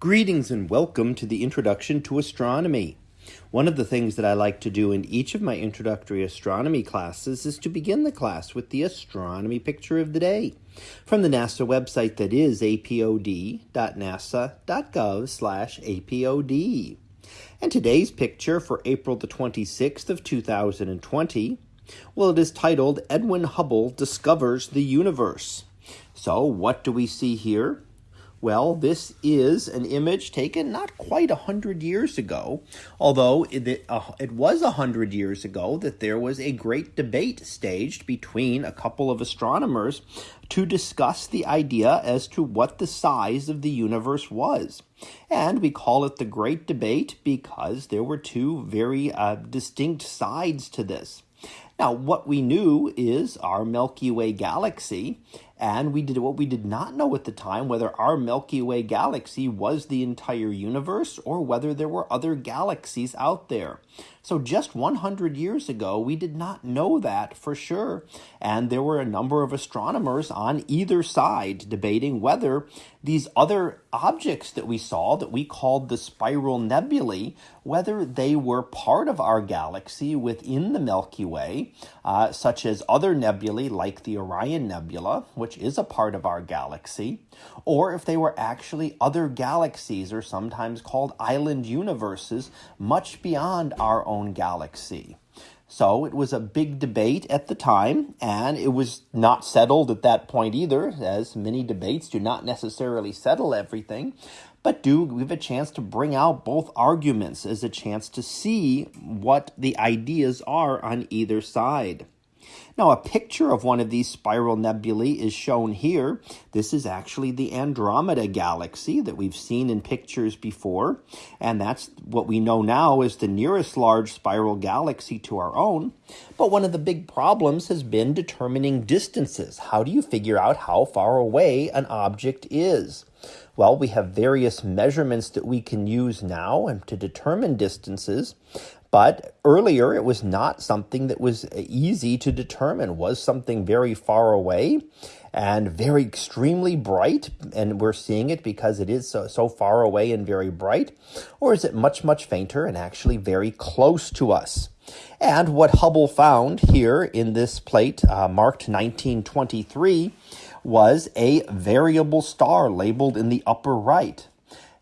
Greetings and welcome to the Introduction to Astronomy. One of the things that I like to do in each of my introductory astronomy classes is to begin the class with the astronomy picture of the day from the NASA website that is apod.nasa.gov/apod. And today's picture for April the 26th of 2020, well it is titled Edwin Hubble discovers the universe. So, what do we see here? Well, this is an image taken not quite a hundred years ago, although it, uh, it was a hundred years ago that there was a great debate staged between a couple of astronomers to discuss the idea as to what the size of the universe was. And we call it the Great Debate because there were two very uh, distinct sides to this. Now, what we knew is our Milky Way galaxy and we did what we did not know at the time whether our Milky Way galaxy was the entire universe or whether there were other galaxies out there. So just 100 years ago, we did not know that for sure. And there were a number of astronomers on either side debating whether these other objects that we saw that we called the spiral nebulae, whether they were part of our galaxy within the Milky Way, uh, such as other nebulae like the Orion Nebula, which is a part of our galaxy, or if they were actually other galaxies or sometimes called island universes much beyond our own galaxy. So it was a big debate at the time, and it was not settled at that point either, as many debates do not necessarily settle everything, but do give a chance to bring out both arguments as a chance to see what the ideas are on either side. Now, a picture of one of these spiral nebulae is shown here. This is actually the Andromeda galaxy that we've seen in pictures before, and that's what we know now is the nearest large spiral galaxy to our own. But one of the big problems has been determining distances. How do you figure out how far away an object is? Well, we have various measurements that we can use now and to determine distances, but earlier, it was not something that was easy to determine. Was something very far away and very extremely bright, and we're seeing it because it is so, so far away and very bright? Or is it much, much fainter and actually very close to us? And what Hubble found here in this plate, uh, marked 1923, was a variable star labeled in the upper right.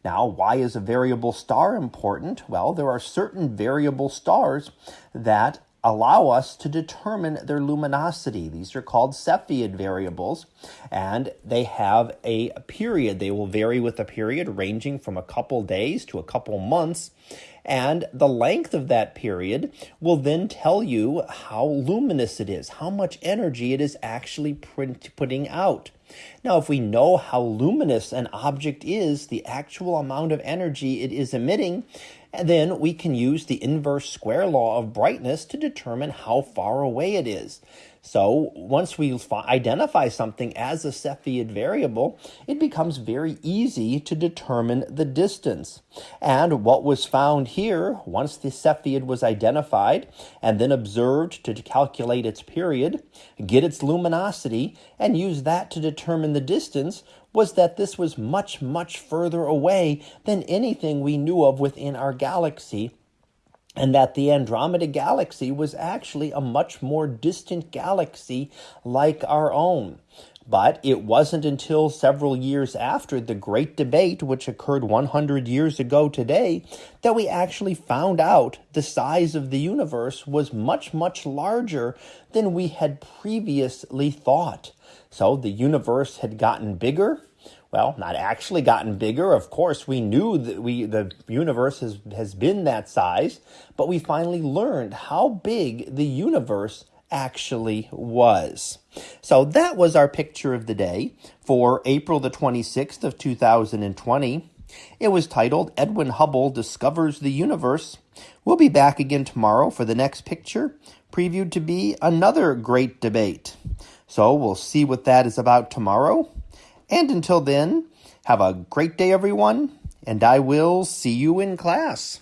Now, why is a variable star important? Well, there are certain variable stars that allow us to determine their luminosity. These are called Cepheid variables, and they have a period. They will vary with a period ranging from a couple days to a couple months, and the length of that period will then tell you how luminous it is, how much energy it is actually putting out. Now, if we know how luminous an object is, the actual amount of energy it is emitting, then we can use the inverse square law of brightness to determine how far away it is. So once we identify something as a Cepheid variable, it becomes very easy to determine the distance. And what was found here, once the Cepheid was identified and then observed to calculate its period, get its luminosity, and use that to determine the distance, was that this was much, much further away than anything we knew of within our galaxy and that the Andromeda galaxy was actually a much more distant galaxy like our own. But it wasn't until several years after the Great Debate, which occurred 100 years ago today, that we actually found out the size of the universe was much, much larger than we had previously thought. So the universe had gotten bigger, well, not actually gotten bigger. Of course, we knew that we the universe has, has been that size, but we finally learned how big the universe actually was. So that was our picture of the day for April the 26th of 2020. It was titled Edwin Hubble Discovers the Universe. We'll be back again tomorrow for the next picture, previewed to be another great debate. So we'll see what that is about tomorrow. And until then, have a great day, everyone, and I will see you in class.